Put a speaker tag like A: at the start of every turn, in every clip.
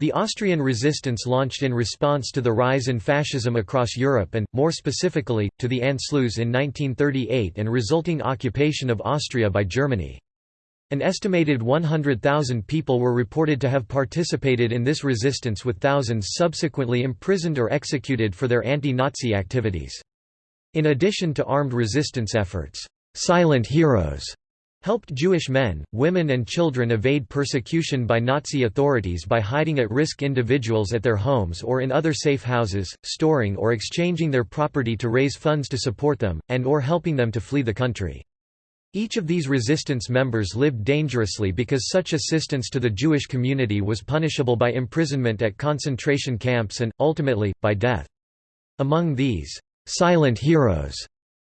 A: The Austrian resistance launched in response to the rise in fascism across Europe and, more specifically, to the Anschluss in 1938 and resulting occupation of Austria by Germany. An estimated 100,000 people were reported to have participated in this resistance with thousands subsequently imprisoned or executed for their anti-Nazi activities. In addition to armed resistance efforts, "'silent heroes' helped Jewish men, women and children evade persecution by Nazi authorities by hiding at-risk individuals at their homes or in other safe houses, storing or exchanging their property to raise funds to support them, and or helping them to flee the country. Each of these resistance members lived dangerously because such assistance to the Jewish community was punishable by imprisonment at concentration camps and, ultimately, by death. Among these «silent heroes»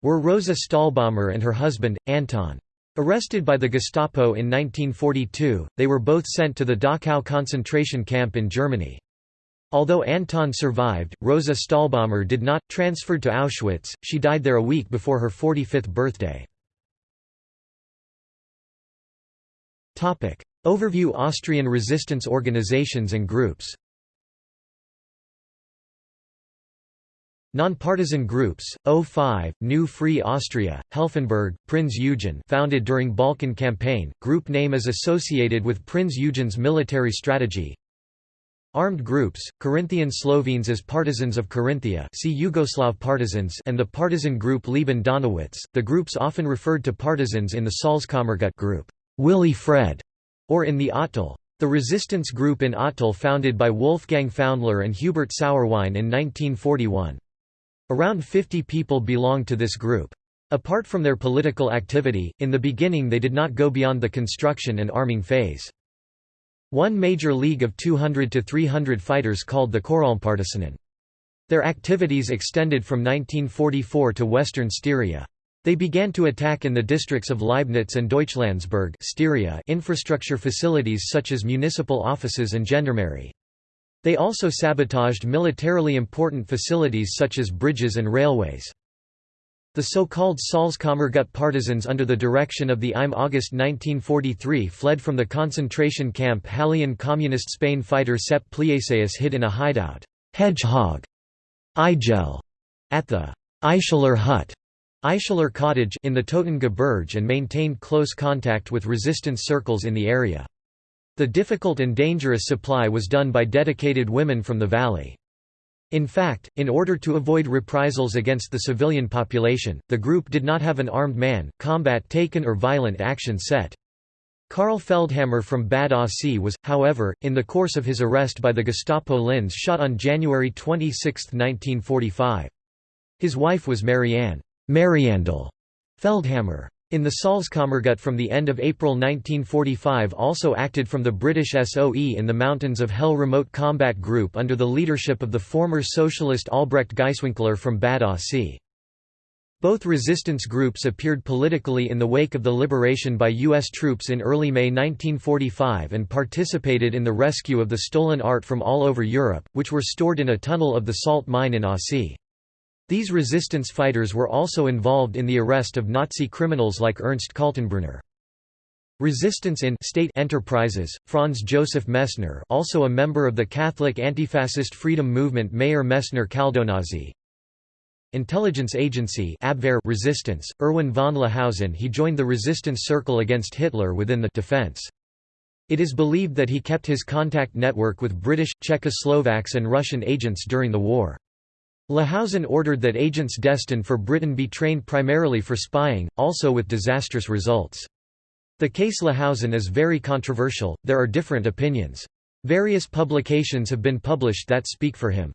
A: were Rosa Stahlbaumer and her husband, Anton. Arrested by the Gestapo in 1942, they were both sent to the Dachau concentration camp in Germany. Although Anton survived, Rosa Stahlbaumer did not. Transferred to Auschwitz, she died there a week before her 45th birthday. Overview Austrian resistance organizations and groups Nonpartisan groups, O5, New Free Austria, Helfenberg, Prinz Eugen founded during Balkan Campaign, group name is associated with Prinz Eugen's military strategy Armed groups, Carinthian Slovenes as partisans of Carinthia see Yugoslav partisans and the partisan group Lieben Donowitz, the groups often referred to partisans in the Salzkammergut group, Willy Fred, or in the Ottal. The resistance group in Ottal founded by Wolfgang Pfaundler and Hubert Sauerwein in 1941. Around 50 people belonged to this group. Apart from their political activity, in the beginning they did not go beyond the construction and arming phase. One major league of 200 to 300 fighters called the Koralmpartisanen. Their activities extended from 1944 to western Styria. They began to attack in the districts of Leibnitz and Deutschlandsberg Styria infrastructure facilities such as municipal offices and gendarmerie. They also sabotaged militarily important facilities such as bridges and railways. The so-called Salzkammergut partisans under the direction of the IM August 1943 fled from the concentration camp Hallein Communist Spain fighter Sepp Plieseis hid in a hideout Hedgehog Igel at the Eicheler hut Eicheler cottage in the Toten Gebirge and maintained close contact with resistance circles in the area. The difficult and dangerous supply was done by dedicated women from the valley. In fact, in order to avoid reprisals against the civilian population, the group did not have an armed man, combat taken or violent action set. Karl Feldhammer from Bad Aussee was, however, in the course of his arrest by the Gestapo Linz shot on January 26, 1945. His wife was Marianne Mariandel Feldhammer. In the Salzkammergut from the end of April 1945 also acted from the British SOE in the mountains of Hell Remote Combat Group under the leadership of the former socialist Albrecht Gaiswinkler from Bad Aussee. Both resistance groups appeared politically in the wake of the liberation by U.S. troops in early May 1945 and participated in the rescue of the stolen art from all over Europe, which were stored in a tunnel of the salt mine in Aussee. These resistance fighters were also involved in the arrest of Nazi criminals like Ernst Kaltenbrunner. Resistance in state enterprises, Franz Joseph Messner also a member of the Catholic antifascist freedom movement Mayor Messner Caldonazzi. Intelligence Agency Abwehr resistance, Erwin von Lahousen he joined the resistance circle against Hitler within the defense. It is believed that he kept his contact network with British, Czechoslovaks and Russian agents during the war. Lahousen ordered that agents destined for Britain be trained primarily for spying, also with disastrous results. The case Lahousen is very controversial, there are different opinions. Various publications have been published that speak for him.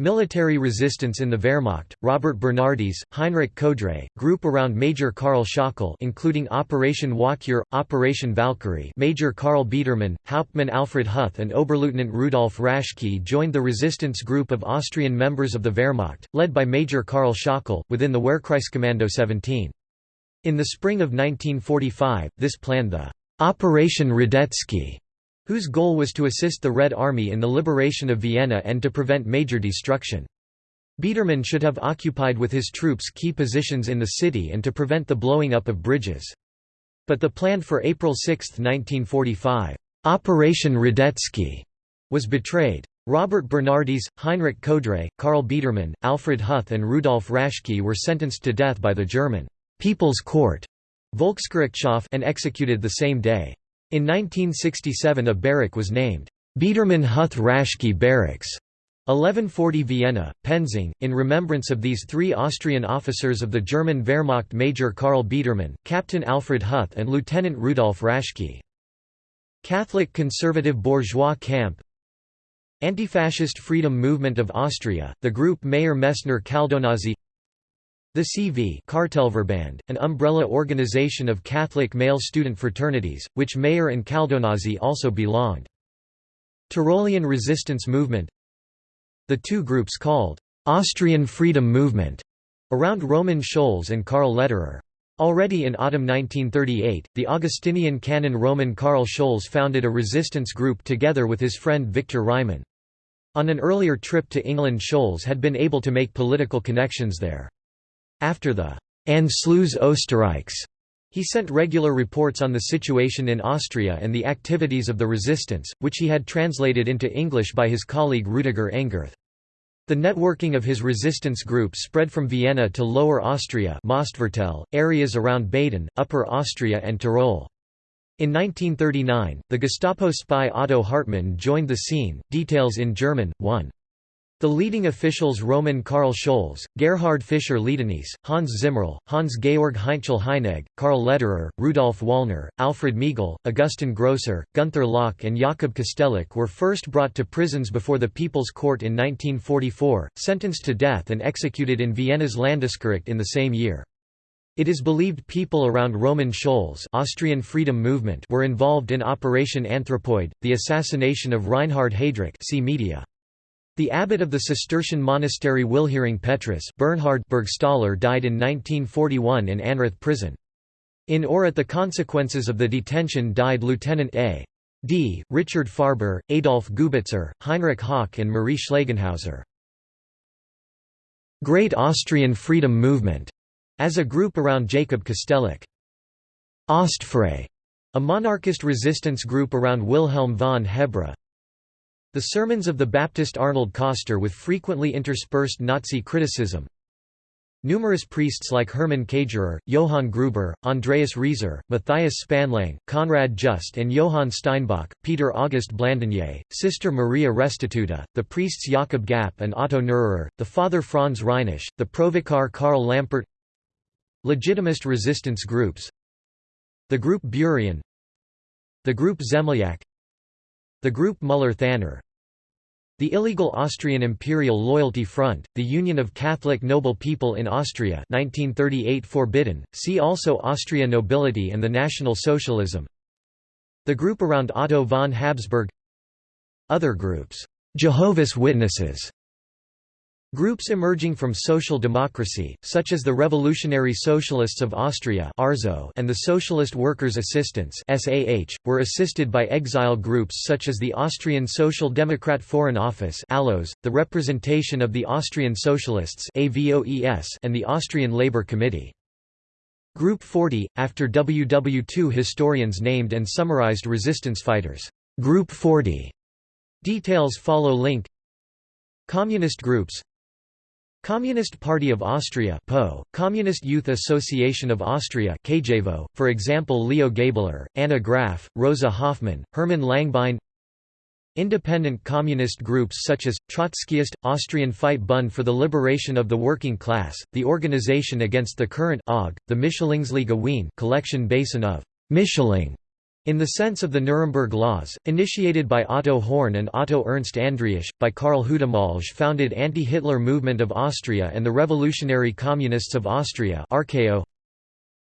A: Military resistance in the Wehrmacht, Robert Bernardis, Heinrich Kodré, group around Major Karl Schöckel including Operation Walküre, Operation Valkyrie Major Karl Biedermann, Hauptmann Alfred Huth and Oberleutnant Rudolf Raschke joined the resistance group of Austrian members of the Wehrmacht, led by Major Karl Schöckel, within the Wehrkreiskommando 17. In the spring of 1945, this planned the Operation Radetzky whose goal was to assist the Red Army in the liberation of Vienna and to prevent major destruction. Biedermann should have occupied with his troops key positions in the city and to prevent the blowing up of bridges. But the plan for April 6, 1945, Operation Radetzky, was betrayed. Robert Bernardis, Heinrich Kodré, Karl Biedermann, Alfred Huth and Rudolf Raschke were sentenced to death by the German People's Court Volksgerichtshof and executed the same day. In 1967 a barrack was named Biedermann-Huth-Raschke Barracks. 1140 Vienna, Penzing, in remembrance of these three Austrian officers of the German Wehrmacht Major Karl Biedermann, Captain Alfred Huth and Lieutenant Rudolf Raschke. Catholic conservative bourgeois camp Anti-Fascist Freedom Movement of Austria, the group Mayor Messner Caldonazzi The CV Kartellverband, an umbrella organization of Catholic male student fraternities, which Mayer and Caldonazzi also belonged. Tyrolean Resistance Movement The two groups called Austrian Freedom Movement around Roman Scholz and Karl Lederer. Already in autumn 1938, the Augustinian canon Roman Karl Scholz founded a resistance group together with his friend Victor Reimann. On an earlier trip to England Scholz had been able to make political connections there. After the Anschluss Österreichs, he sent regular reports on the situation in Austria and the activities of the resistance, which he had translated into English by his colleague Rüdiger Engerth. The networking of his resistance group spread from Vienna to Lower Austria areas around Baden, Upper Austria and Tyrol. In 1939, the Gestapo spy Otto Hartmann joined the scene, details in German, 1. The leading officials Roman Karl Scholz, Gerhard Fischer Liedenis, Hans Zimmerl, Hans-Georg Heinzel Heinegg, Karl Lederer, Rudolf Wallner, Alfred Miegel, Augustin Grosser, Gunther Locke and Jakob Kostelic were first brought to prisons before the People's Court in 1944, sentenced to death and executed in Vienna's Landesgericht in the same year. It is believed people around Roman Scholz Austrian freedom movement were involved in Operation Anthropoid, the assassination of Reinhard Heydrich see media. The abbot of the Cistercian monastery Wilhering Petrus Bernhard Burgstaller died in 1941 in Anrath prison. In or at the consequences of the detention died Lieutenant A. D. Richard Farber, Adolf Gubitzer, Heinrich Hauck and Marie Schlegenhauser. Great Austrian Freedom Movement as a group around Jacob Kostelic. Ostfrei, a monarchist resistance group around Wilhelm von Hebra. The sermons of the Baptist Arnold Koster with frequently interspersed Nazi criticism. Numerous priests like Hermann Kagerer, Johann Gruber, Andreas Rieser, Matthias Spanlang, Konrad Just and Johann Steinbach, Peter August Blandinier, Sister Maria Restituta, the priests Jakob Gapp and Otto Neururer, the Father Franz Reinisch, the Provikar Karl Lampert. Legitimist resistance groups. The group Burian. The group Zemlyak The group Müller-Thanner the illegal Austrian Imperial Loyalty Front, the Union of Catholic Noble People in Austria 1938 forbidden, see also Austria Nobility and the National Socialism. The group around Otto von Habsburg. Other groups, Jehovah's Witnesses Groups emerging from social democracy, such as the Revolutionary Socialists of Austria and the Socialist Workers' Assistance were assisted by exile groups such as the Austrian Social Democrat Foreign Office the Representation of the Austrian Socialists and the Austrian Labour Committee. Group 40, after WW2 historians named and summarized resistance fighters. Group 40. Details follow link Communist groups Communist Party of Austria PO, Communist Youth Association of Austria KJVO, for example Leo Gabler, Anna Graf, Rosa Hoffmann, Hermann Langbein Independent communist groups such as, Trotskyist, Austrian Fight Bund for the Liberation of the Working Class, the Organization Against the Current OG, the Mischlingsliga Wien collection basin of Mischling in the sense of the Nuremberg Laws, initiated by Otto Horn and Otto Ernst Andriasch, by Karl Hudemalge founded Anti-Hitler Movement of Austria and the Revolutionary Communists of Austria RKO.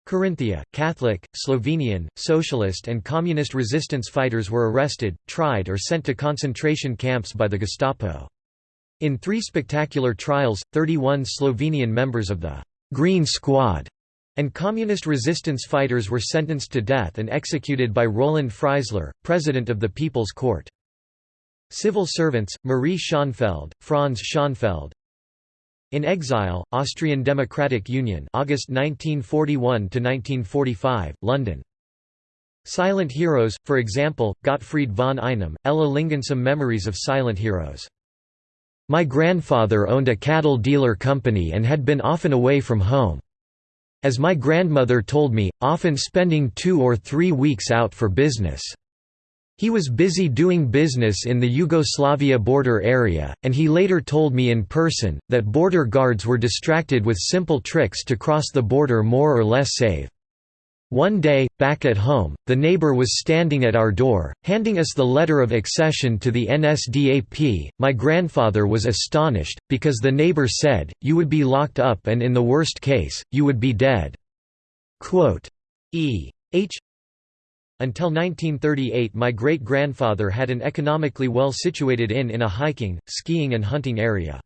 A: Carinthia, Catholic, Slovenian, socialist and communist resistance fighters were arrested, tried or sent to concentration camps by the Gestapo. In three spectacular trials, 31 Slovenian members of the «Green Squad» and communist resistance fighters were sentenced to death and executed by Roland Freisler, president of the People's Court. Civil servants, Marie Schonfeld, Franz Schonfeld. In exile, Austrian Democratic Union August 1941 – 1945, London. Silent heroes, for example, Gottfried von Einem, Ella Lingensum Memories of Silent Heroes. My grandfather owned a cattle dealer company and had been often away from home. As my grandmother told me, often spending two or three weeks out for business. He was busy doing business in the Yugoslavia border area, and he later told me in person, that border guards were distracted with simple tricks to cross the border more or less safe. One day, back at home, the neighbor was standing at our door, handing us the letter of accession to the NSDAP. My grandfather was astonished, because the neighbor said, You would be locked up and in the worst case, you would be dead. Quote, e. H. Until 1938 my great-grandfather had an economically well-situated inn in a hiking, skiing and hunting area.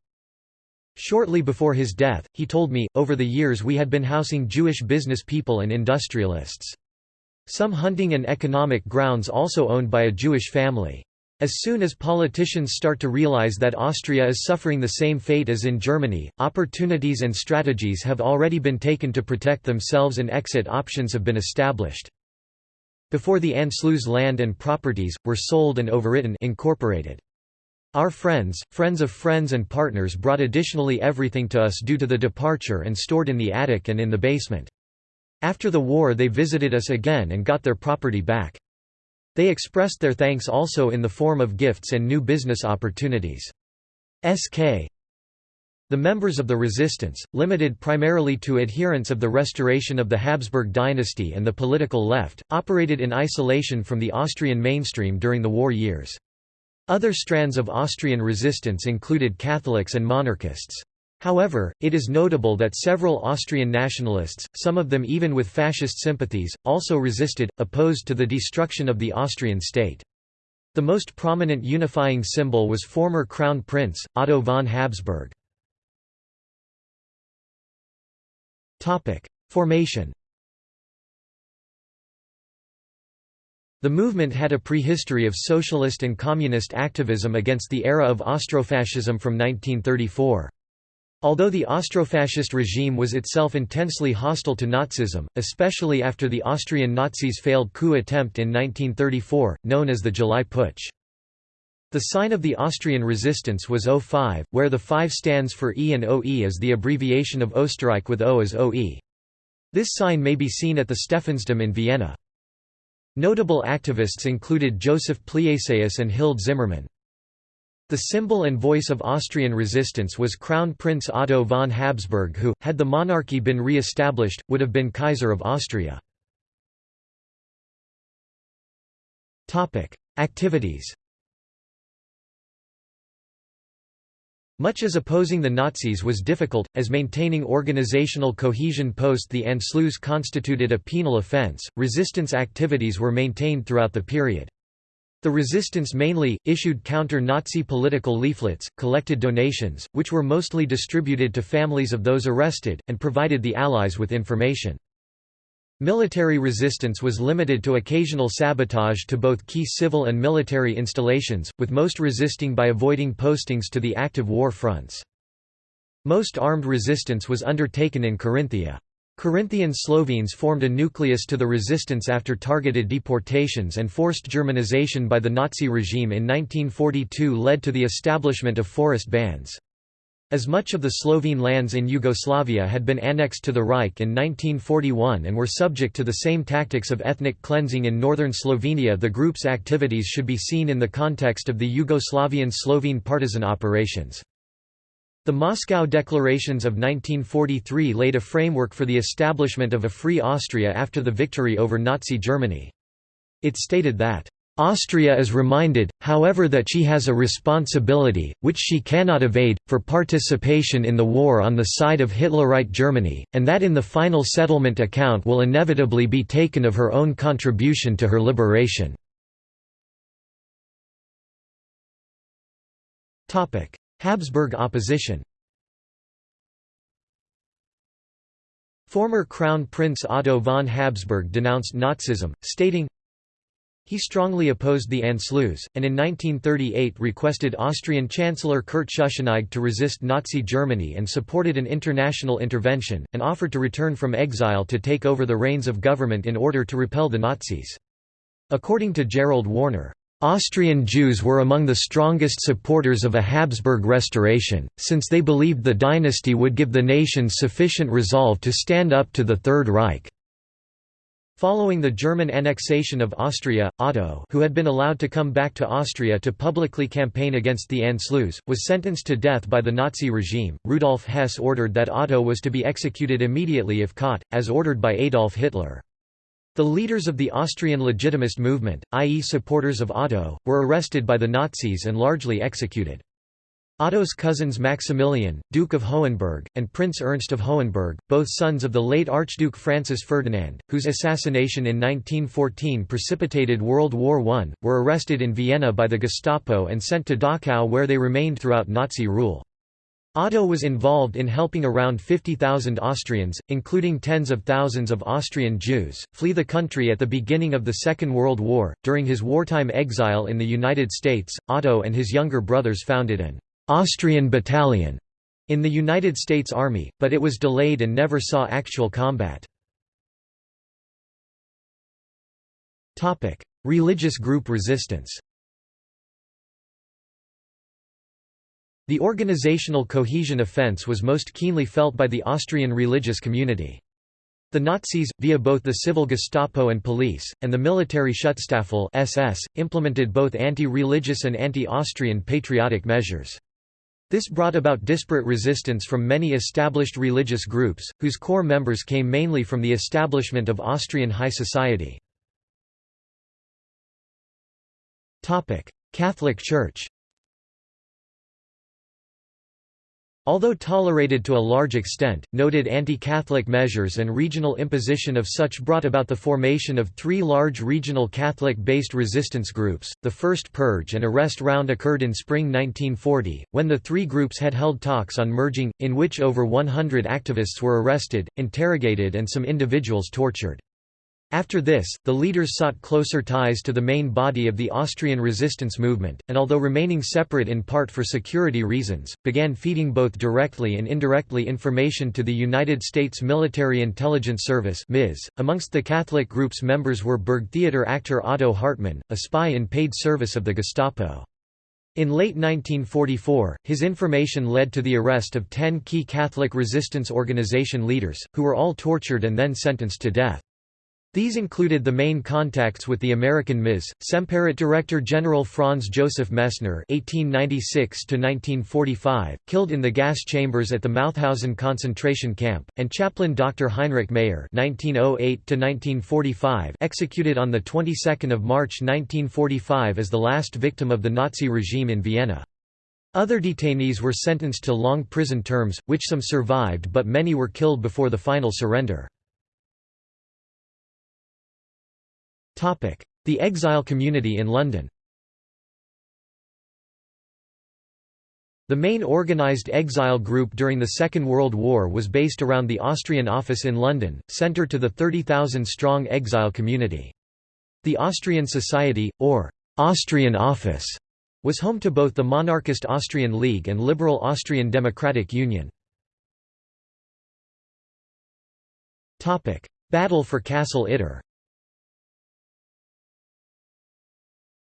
A: Shortly before his death, he told me, over the years we had been housing Jewish business people and industrialists. Some hunting and economic grounds also owned by a Jewish family. As soon as politicians start to realize that Austria is suffering the same fate as in Germany, opportunities and strategies have already been taken to protect themselves and exit options have been established. Before the Anschluss land and properties, were sold and overwritten incorporated. Our friends, friends of friends and partners brought additionally everything to us due to the departure and stored in the attic and in the basement. After the war they visited us again and got their property back. They expressed their thanks also in the form of gifts and new business opportunities. SK the members of the resistance, limited primarily to adherents of the restoration of the Habsburg dynasty and the political left, operated in isolation from the Austrian mainstream during the war years. Other strands of Austrian resistance included Catholics and monarchists. However, it is notable that several Austrian nationalists, some of them even with fascist sympathies, also resisted, opposed to the destruction of the Austrian state. The most prominent unifying symbol was former Crown Prince, Otto von Habsburg. Formation The movement had a prehistory of socialist and communist activism against the era of Austrofascism from 1934. Although the Austrofascist regime was itself intensely hostile to Nazism, especially after the Austrian Nazis' failed coup attempt in 1934, known as the July Putsch. The sign of the Austrian resistance was O5, where the 5 stands for E and OE as the abbreviation of Österreich with O as OE. This sign may be seen at the Stephansdom in Vienna. Notable activists included Joseph Plieseis and Hild Zimmermann. The symbol and voice of Austrian resistance was Crown Prince Otto von Habsburg who, had the monarchy been re-established, would have been Kaiser of Austria. Activities Much as opposing the Nazis was difficult, as maintaining organizational cohesion post the Anschluss constituted a penal offense, resistance activities were maintained throughout the period. The resistance mainly, issued counter-Nazi political leaflets, collected donations, which were mostly distributed to families of those arrested, and provided the Allies with information. Military resistance was limited to occasional sabotage to both key civil and military installations, with most resisting by avoiding postings to the active war fronts. Most armed resistance was undertaken in Carinthia. Carinthian Slovenes formed a nucleus to the resistance after targeted deportations and forced Germanization by the Nazi regime in 1942 led to the establishment of forest bands. As much of the Slovene lands in Yugoslavia had been annexed to the Reich in 1941 and were subject to the same tactics of ethnic cleansing in northern Slovenia the group's activities should be seen in the context of the Yugoslavian Slovene partisan operations. The Moscow Declarations of 1943 laid a framework for the establishment of a free Austria after the victory over Nazi Germany. It stated that Austria is reminded, however that she has a responsibility, which she cannot evade, for participation in the war on the side of Hitlerite Germany, and that in the final settlement account will inevitably be taken of her own contribution to her liberation. Habsburg opposition Former Crown Prince Otto von Habsburg denounced Nazism, stating, he strongly opposed the Anschluss, and in 1938 requested Austrian Chancellor Kurt Schuschnigg to resist Nazi Germany and supported an international intervention, and offered to return from exile to take over the reins of government in order to repel the Nazis. According to Gerald Warner, Austrian Jews were among the strongest supporters of a Habsburg restoration, since they believed the dynasty would give the nation sufficient resolve to stand up to the Third Reich. Following the German annexation of Austria, Otto who had been allowed to come back to Austria to publicly campaign against the Anschluss, was sentenced to death by the Nazi regime. Rudolf Hess ordered that Otto was to be executed immediately if caught, as ordered by Adolf Hitler. The leaders of the Austrian legitimist movement, i.e. supporters of Otto, were arrested by the Nazis and largely executed. Otto's cousins Maximilian, Duke of Hohenberg, and Prince Ernst of Hohenberg, both sons of the late Archduke Francis Ferdinand, whose assassination in 1914 precipitated World War I, were arrested in Vienna by the Gestapo and sent to Dachau where they remained throughout Nazi rule. Otto was involved in helping around 50,000 Austrians, including tens of thousands of Austrian Jews, flee the country at the beginning of the Second World War. During his wartime exile in the United States, Otto and his younger brothers founded an Austrian battalion in the United States Army, but it was delayed and never saw actual combat. Religious group resistance The organizational cohesion offense was most keenly felt by the Austrian religious community. The Nazis, via both the civil Gestapo and police, and the military Schutzstaffel SS, implemented both anti-religious and anti-Austrian patriotic measures. This brought about disparate resistance from many established religious groups, whose core members came mainly from the establishment of Austrian high society. Catholic Church Although tolerated to a large extent, noted anti-Catholic measures and regional imposition of such brought about the formation of three large regional Catholic-based resistance groups. The first purge and arrest round occurred in spring 1940, when the three groups had held talks on merging, in which over 100 activists were arrested, interrogated and some individuals tortured. After this, the leaders sought closer ties to the main body of the Austrian resistance movement, and although remaining separate in part for security reasons, began feeding both directly and indirectly information to the United States Military Intelligence Service .Amongst the Catholic group's members were Burgtheater actor Otto Hartmann, a spy in paid service of the Gestapo. In late 1944, his information led to the arrest of ten key Catholic resistance organization leaders, who were all tortured and then sentenced to death. These included the main contacts with the American MIS, Semperit Director General Franz Joseph Messner (1896–1945), killed in the gas chambers at the Mauthausen concentration camp, and chaplain Dr. Heinrich Mayer (1908–1945), executed on the 22nd of March 1945 as the last victim of the Nazi regime in Vienna. Other detainees were sentenced to long prison terms, which some survived but many were killed before the final surrender. The exile community in London The main organised exile group during the Second World War was based around the Austrian office in London, centre to the 30,000-strong exile community. The Austrian Society, or Austrian Office, was home to both the monarchist Austrian League and liberal Austrian Democratic Union. Battle for Castle Itter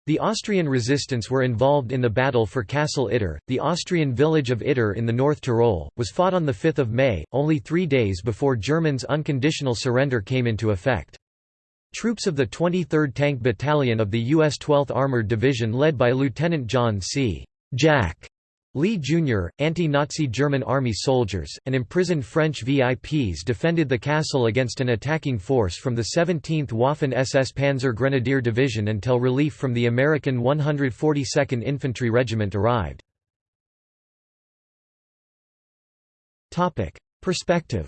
A: The Austrian resistance were involved in the battle for Castle Itter. The Austrian village of Itter in the North Tyrol, was fought on 5 May, only three days before Germans' unconditional surrender came into effect. Troops of the 23rd Tank Battalion of the U.S. 12th Armored Division led by Lieutenant John C. Jack Lee Jr., anti-Nazi German army soldiers, and imprisoned French VIPs defended the castle against an attacking force from the 17th Waffen-SS Panzer Grenadier Division until relief from the American 142nd Infantry Regiment arrived. Perspective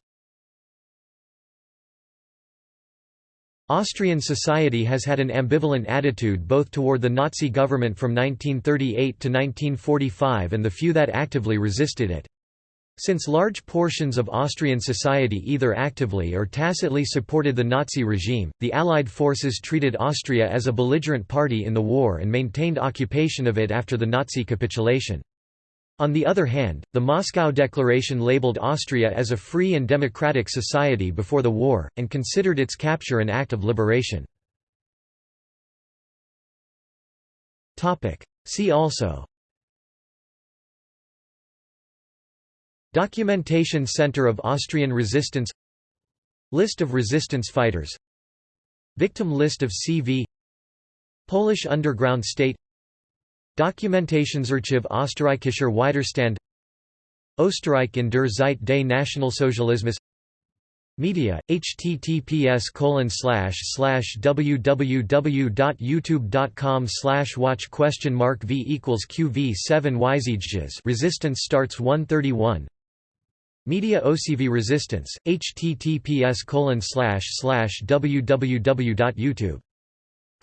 A: Austrian society has had an ambivalent attitude both toward the Nazi government from 1938 to 1945 and the few that actively resisted it. Since large portions of Austrian society either actively or tacitly supported the Nazi regime, the Allied forces treated Austria as a belligerent party in the war and maintained occupation of it after the Nazi capitulation. On the other hand, the Moscow Declaration labeled Austria as a free and democratic society before the war, and considered its capture an act of liberation. See also Documentation Center of Austrian Resistance List of resistance fighters Victim list of CV Polish underground state Dokumentationsarchiv Österreichischer Widerstand Österreich in der Zeit des Nationalsozialismus Media, https www.youtube.com watch question mark v equals qv 7 yzjs resistance starts 131 Media OCV resistance, https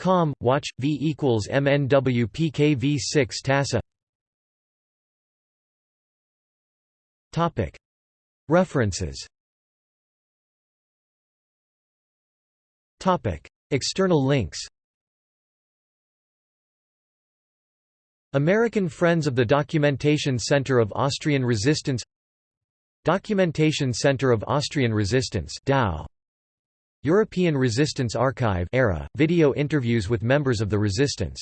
A: www.youtube.com, watch, v equals mnwpkv6 TASA. References. Topic. External links. American Friends of the Documentation Center of Austrian Resistance. Documentation Center of Austrian Resistance DAO. European Resistance Archive era, video interviews with members of the resistance